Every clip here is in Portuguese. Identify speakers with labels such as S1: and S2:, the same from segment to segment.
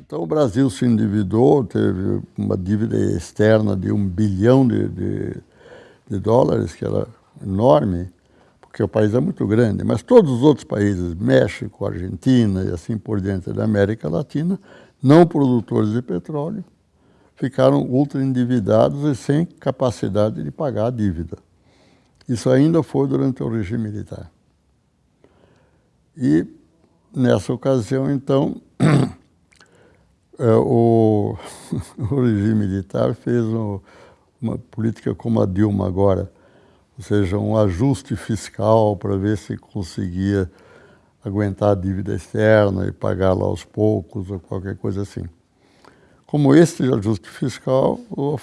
S1: Então o Brasil se endividou, teve uma dívida externa de um bilhão de, de, de dólares, que era enorme, porque o país é muito grande, mas todos os outros países, México, Argentina e assim por diante da América Latina, não produtores de petróleo, ficaram ultra endividados e sem capacidade de pagar a dívida. Isso ainda foi durante o regime militar. E nessa ocasião, então, é, o, o, regime militar fez um, uma política como a Dilma agora, ou seja, um ajuste fiscal para ver se conseguia aguentar a dívida externa e pagá-la aos poucos ou qualquer coisa assim. Como este ajuste fiscal, o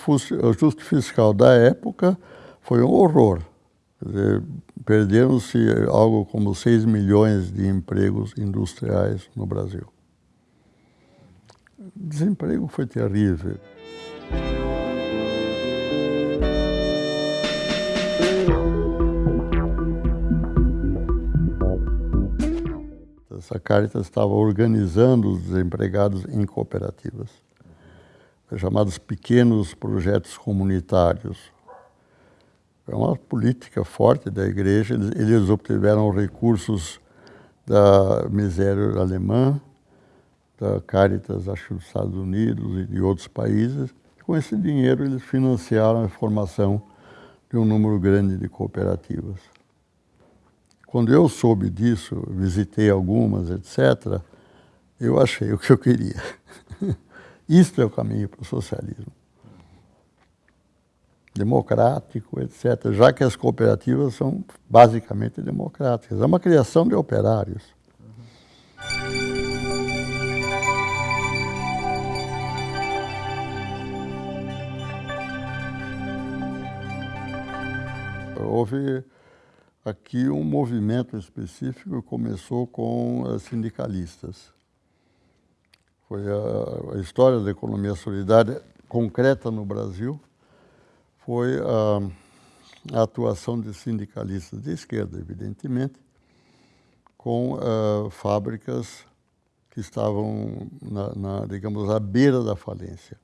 S1: ajuste fiscal da época foi um horror. Perderam-se algo como 6 milhões de empregos industriais no Brasil. O desemprego foi terrível. Caritas estava organizando os desempregados em cooperativas, chamados pequenos projetos comunitários. É uma política forte da igreja, eles, obtiveram recursos da miséria alemã, da Caritas, acho, dos Estados Unidos e de outros países. Com esse dinheiro, eles financiaram a formação de um número grande de cooperativas. Quando eu soube disso, visitei algumas, etc., eu achei o que eu queria. Isto é o caminho para o socialismo. Democrático, etc., já que as cooperativas são basicamente democráticas. É uma criação de operários. houve aqui um movimento específico começou com sindicalistas. Foi a, a, história da economia solidária concreta no Brasil, foi a, a atuação de sindicalistas de esquerda, evidentemente, com uh, fábricas que estavam, na, na, digamos, à beira da falência,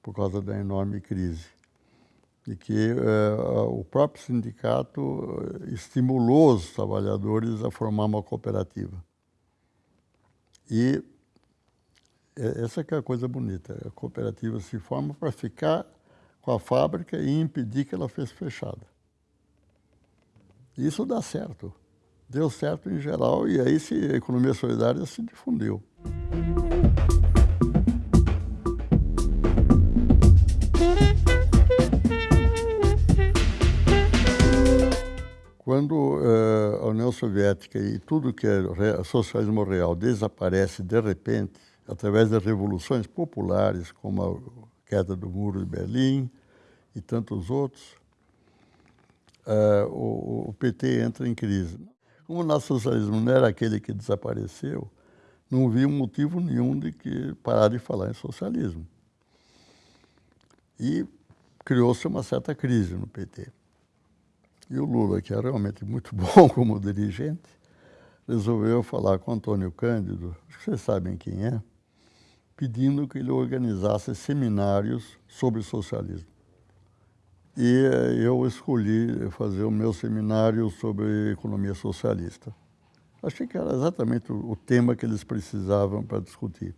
S1: por causa da enorme crise de que uh, o próprio sindicato eh, estimulou os trabalhadores a formar uma cooperativa. E essa que é a coisa bonita, a cooperativa se forma para ficar com a fábrica e impedir que ela fosse fechada. Isso dá certo, deu certo em geral e aí a economia solidária se difundiu. Soviética e tudo que é socialismo real desaparece de repente, através das revoluções populares, como a queda do Muro de Berlim e tantos outros, uh, o, o, PT entra em crise. Como o socialismo não era aquele que desapareceu, não vi motivo nenhum de que parar de falar em socialismo. E criou-se uma certa crise no PT. E o Lula, que é realmente muito bom como dirigente, resolveu falar com Antônio Cândido, vocês sabem quem é, pedindo que ele organizasse seminários sobre socialismo. E eh, eu escolhi fazer o meu seminário sobre economia socialista. Achei que era exatamente o tema que eles precisavam para discutir.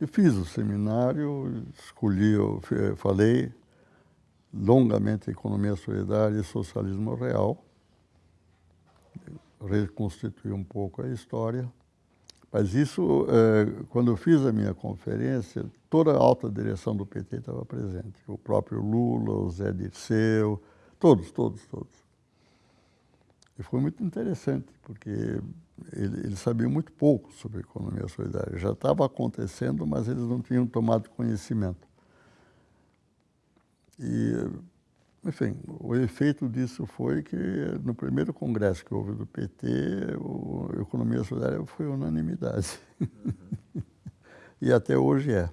S1: E fiz o seminário, escolhi, eu falei, longamente economia solidária e socialismo real, reconstituir um pouco a história. Mas isso, é, quando eu fiz a minha conferência, toda a alta direção do PT estava presente. O próprio Lula, o Zé Dirceu, todos, todos, todos. E foi muito interessante, porque eles ele sabiam muito pouco sobre economia solidária. Já estava acontecendo, mas eles não tinham tomado conhecimento. E, enfim, o efeito disso foi que no primeiro congresso que houve do PT, a economia solidária foi unanimidade. Uhum. e até hoje é.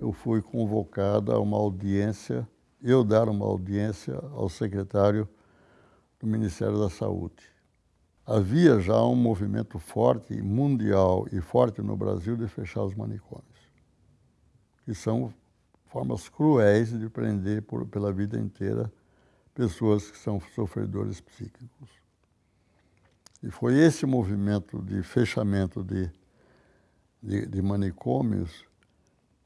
S1: Eu fui convocado a uma audiência, eu dar uma audiência ao secretário do Ministério da Saúde. Havia já um movimento forte, mundial e forte no Brasil de fechar os manicômios, que são formas cruéis de prender por, pela vida inteira pessoas que são sofredores psíquicos. E foi esse movimento de fechamento de, de, de manicômios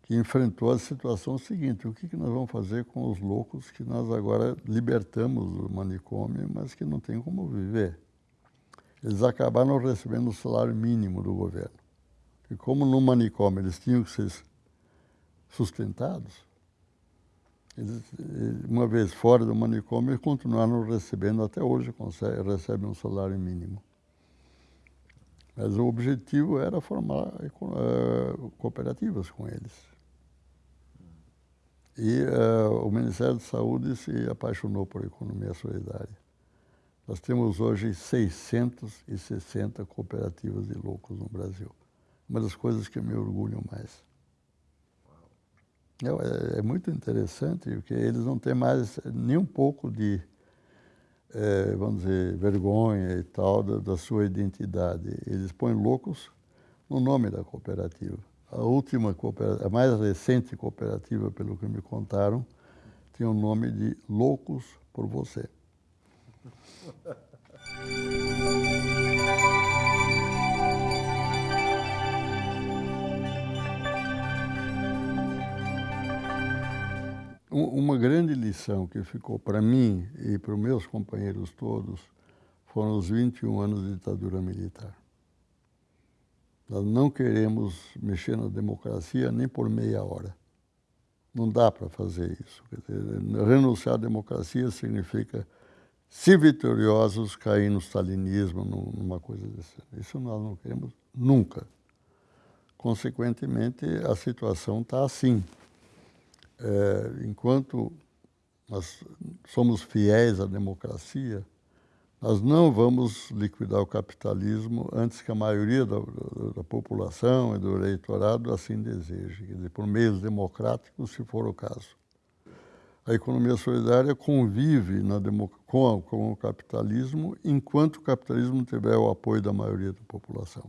S1: que enfrentou a situação seguinte, o que, que nós vamos fazer com os loucos que nós agora libertamos do manicômio, mas que não tem como viver? Eles acabaram recebendo o salário mínimo do governo. E como no manicômio eles tinham que ser sustentados, eles, uma vez fora do manicômio, continuaram recebendo, até hoje recebem um salário mínimo. Mas o objetivo era formar uh, cooperativas com eles. E uh, o Ministério da Saúde se apaixonou por economia solidária. Nós temos hoje 660 cooperativas de loucos no Brasil. Uma das coisas que me orgulham mais. É, é, muito interessante, porque eles não têm mais nem um pouco de, é, vamos dizer, vergonha e tal da, da, sua identidade. Eles põem loucos no nome da cooperativa. A última cooperativa, a mais recente cooperativa, pelo que me contaram, tinha o nome de Loucos por Você. Uma grande lição que ficou para mim e para os meus companheiros todos foram os 21 anos de ditadura militar. Nós não queremos mexer na democracia nem por meia hora. Não dá para fazer isso. Renunciar à democracia significa, se vitoriosos, cair no stalinismo, numa coisa dessa. Isso nós não queremos nunca. Consequentemente, a situação está assim é, enquanto nós somos fiéis à democracia, nós não vamos liquidar o capitalismo antes que a maioria da, da, população e do eleitorado assim deseje, por meios democráticos, se for o caso. A economia solidária convive com, com o capitalismo enquanto o capitalismo tiver o apoio da maioria da população.